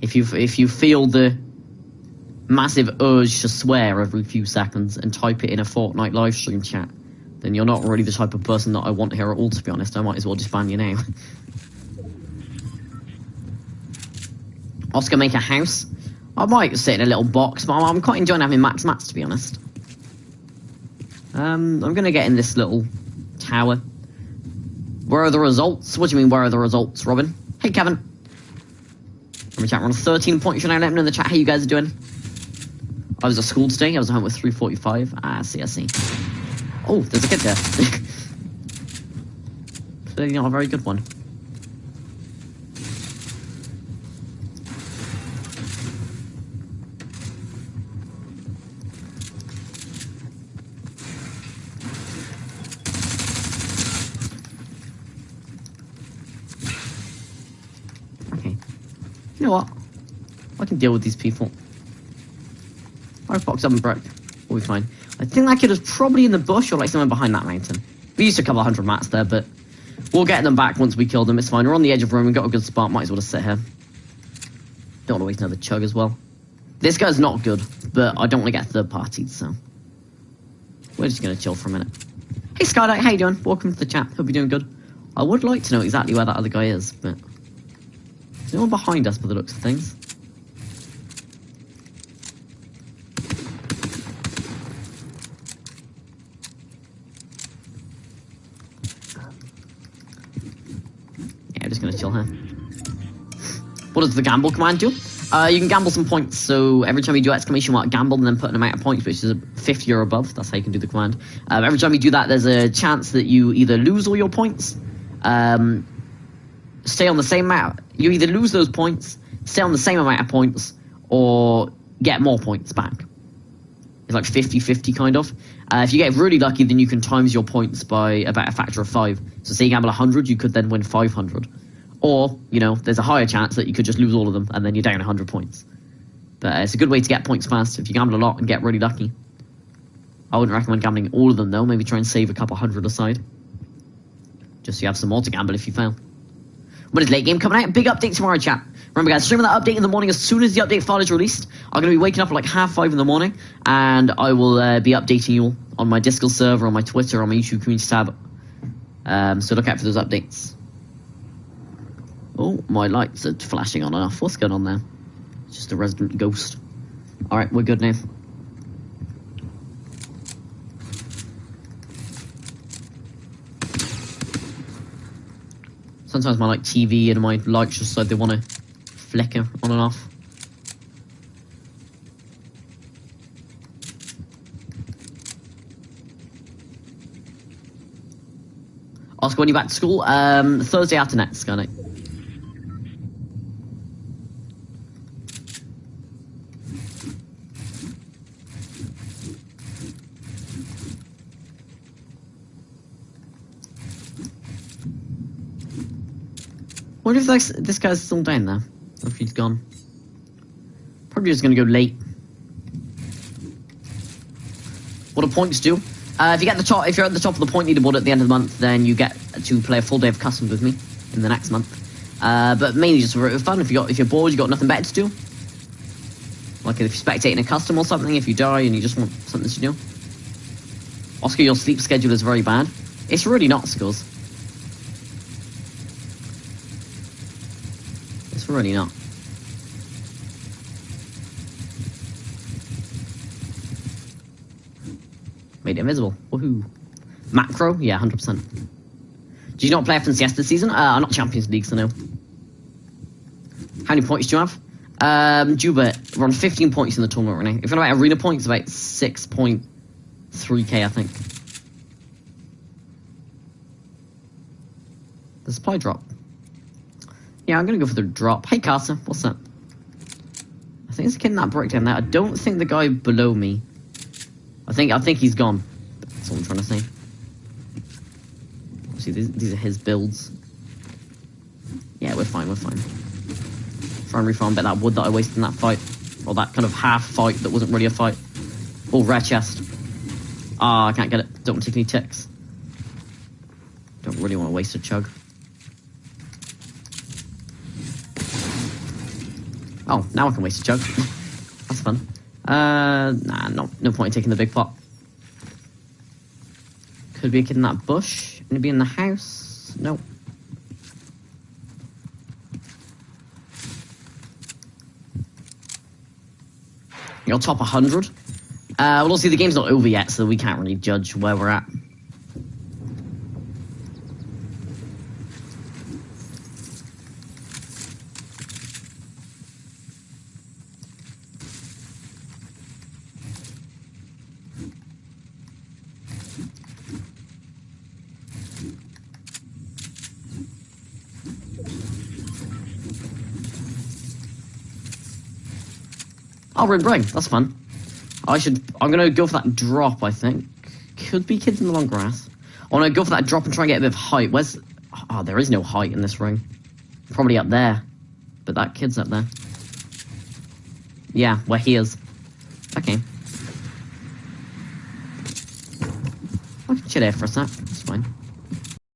If you if you feel the massive urge to swear every few seconds and type it in a Fortnite live stream chat, then you're not really the type of person that I want here at all. To be honest, I might as well just ban your name. Oscar make a house. I might sit in a little box, but I'm, I'm quite enjoying having max mats to be honest. Um, I'm gonna get in this little tower. Where are the results? What do you mean, where are the results, Robin? Hey, Kevin. From chat, we're on 13 points right now. Let me know in the chat how you guys are doing. I was at school today. I was at home with 345. Ah, I see, I see. Oh, there's a kid there. Clearly not a very good one. Okay. You know what? I can deal with these people. I've boxed up and broke. We'll be fine. I think that kid was probably in the bush or like somewhere behind that mountain. We used a couple hundred mats there, but we'll get them back once we kill them. It's fine. We're on the edge of room. We've got a good spot. Might as well just sit here. Don't want to waste another chug as well. This guy's not good, but I don't want to get third partied, so we're just gonna chill for a minute. Hey Skylight, how you doing? Welcome to the chat. Hope you're doing good. I would like to know exactly where that other guy is, but there's no one behind us by the looks of things. Yeah, I'm just gonna chill here. What does the gamble command do? Uh, you can gamble some points, so every time you do exclamation mark gamble and then put an amount of points, which is 50 or above, that's how you can do the command. Um, every time you do that, there's a chance that you either lose all your points, um, stay on the same amount, you either lose those points, stay on the same amount of points, or get more points back. It's like 50-50 kind of. Uh, if you get really lucky, then you can times your points by about a factor of 5. So say you gamble 100, you could then win 500. Or, you know, there's a higher chance that you could just lose all of them and then you're down 100 points. But uh, it's a good way to get points fast if you gamble a lot and get really lucky. I wouldn't recommend gambling all of them though. Maybe try and save a couple hundred aside. Just so you have some more to gamble if you fail. When is late game coming out? Big update tomorrow, chat. Remember, guys, streaming that update in the morning as soon as the update file is released. I'm going to be waking up at like half five in the morning, and I will uh, be updating you all on my Discord server, on my Twitter, on my YouTube community tab. Um, so look out for those updates. Oh, my lights are flashing on and off. What's going on there? It's just a resident ghost. All right, we're good now. Sometimes my like TV and my lights just like they want to flicker on and off. Oscar, when you back to school? Um, Thursday after next, Skynight. Wonder if this, this guy's still down there, if he's gone. Probably just gonna go late. What do points do? Uh, if you get the top, if you're at the top of the point leaderboard at the end of the month, then you get to play a full day of customs with me in the next month. Uh, but mainly just for fun. If you got, if you're bored, you got nothing better to do. Like if you're spectating a custom or something, if you die and you just want something to do. Oscar, your sleep schedule is very bad. It's really not, Skills. It's really not. Made it invisible. Woohoo. Macro? Yeah, 100%. Did you not play FNCS this season? Uh, not Champions League, so no. How many points do you have? Um, Juba, we're on 15 points in the tournament right now. If you're about arena points, about 6.3k, I think. The supply drop. Yeah, I'm gonna go for the drop. Hey, Carter, what's up? I think there's a kid in that breakdown there. I don't think the guy below me. I think I think he's gone. That's what I'm trying to say. See, these, these are his builds. Yeah, we're fine, we're fine. Try and refarm a that wood that I wasted in that fight. Or that kind of half fight that wasn't really a fight. Oh, rare chest. Ah, I can't get it. Don't take any ticks. Don't really want to waste a chug. Oh, now I can waste a chug. That's fun. Uh, nah, no, no point in taking the big pot. Could be a kid in that bush. Maybe in the house. No. You'll top 100. Uh, well, obviously the game's not over yet, so we can't really judge where we're at. Oh, red brain. That's fun. I should. I'm gonna go for that drop. I think could be kids in the long grass. I want to go for that drop and try and get a bit of height. Where's? Oh, there is no height in this ring. Probably up there, but that kid's up there. Yeah, where he is. Okay. I can chill there for a sec.